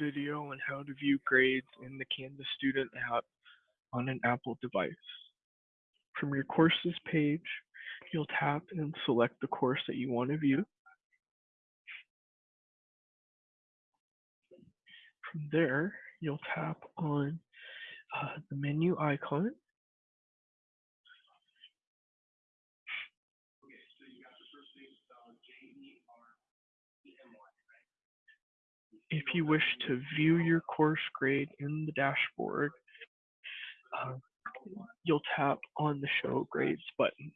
video on how to view grades in the Canvas Student app on an Apple device. From your courses page, you'll tap and select the course that you want to view. From there, you'll tap on uh, the menu icon. If you wish to view your course grade in the dashboard, uh, you'll tap on the Show Grades button.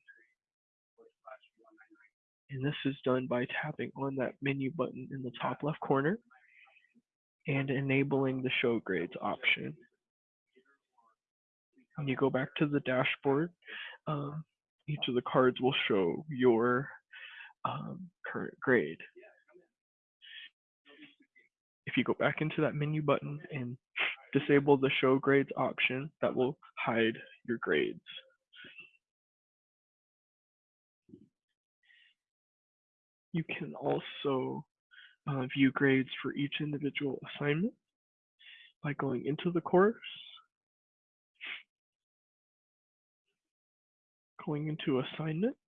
And this is done by tapping on that menu button in the top left corner and enabling the Show Grades option. When you go back to the dashboard, um, each of the cards will show your um, current grade. If you go back into that menu button and disable the show grades option, that will hide your grades. You can also uh, view grades for each individual assignment by going into the course, going into assignments,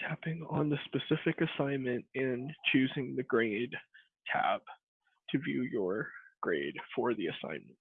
tapping on the specific assignment and choosing the grade tab to view your grade for the assignment.